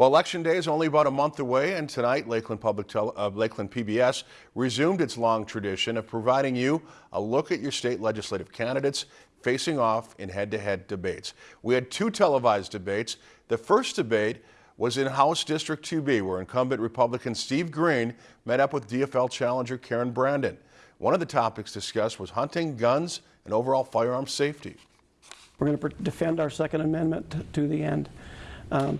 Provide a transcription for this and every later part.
Well, Election Day is only about a month away, and tonight Lakeland Public Tele uh, Lakeland PBS resumed its long tradition of providing you a look at your state legislative candidates facing off in head-to-head -head debates. We had two televised debates. The first debate was in House District 2B, where incumbent Republican Steve Green met up with DFL challenger Karen Brandon. One of the topics discussed was hunting, guns, and overall firearm safety. We're going to defend our Second Amendment to the end. Um,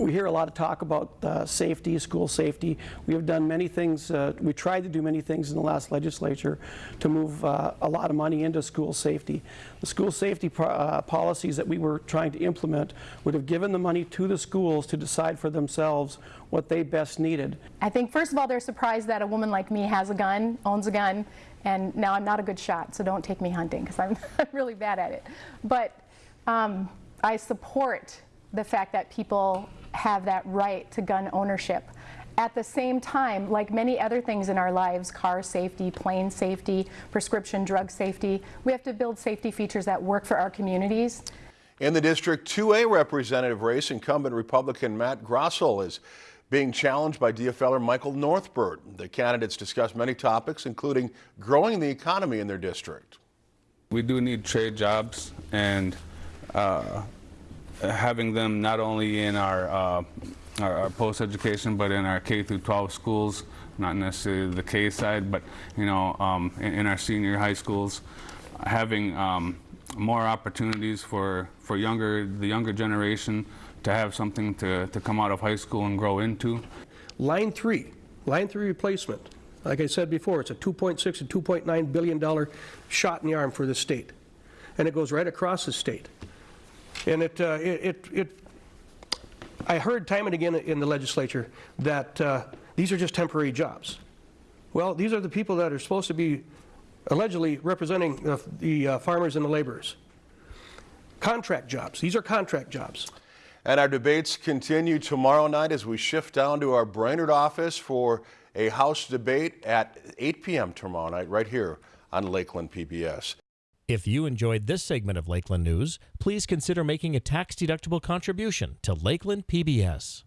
we hear a lot of talk about uh, safety, school safety. We have done many things, uh, we tried to do many things in the last legislature to move uh, a lot of money into school safety. The school safety uh, policies that we were trying to implement would have given the money to the schools to decide for themselves what they best needed. I think first of all they're surprised that a woman like me has a gun, owns a gun, and now I'm not a good shot, so don't take me hunting because I'm really bad at it. But um, I support the fact that people have that right to gun ownership. At the same time, like many other things in our lives, car safety, plane safety, prescription drug safety, we have to build safety features that work for our communities. In the District 2A representative race, incumbent Republican Matt Grossell is being challenged by DFLer Michael Northbird. The candidates discussed many topics, including growing the economy in their district. We do need trade jobs and uh, having them not only in our, uh, our, our post-education, but in our K through 12 schools, not necessarily the K side, but you know, um, in, in, our senior high schools, having um, more opportunities for for younger the younger generation to have something to to come out of high school and grow into. Line three, line three replacement. Like I said before, it's a 2.6 to 2.9 billion dollar shot in the arm for the state, and it goes right across the state. And it, uh, it, it, it, I heard time and again in the legislature that uh, these are just temporary jobs. Well, these are the people that are supposed to be allegedly representing the, the uh, farmers and the laborers. Contract jobs. These are contract jobs. And our debates continue tomorrow night as we shift down to our Brainerd office for a House debate at 8 p.m. tomorrow night right here on Lakeland PBS. If you enjoyed this segment of Lakeland News, please consider making a tax-deductible contribution to Lakeland PBS.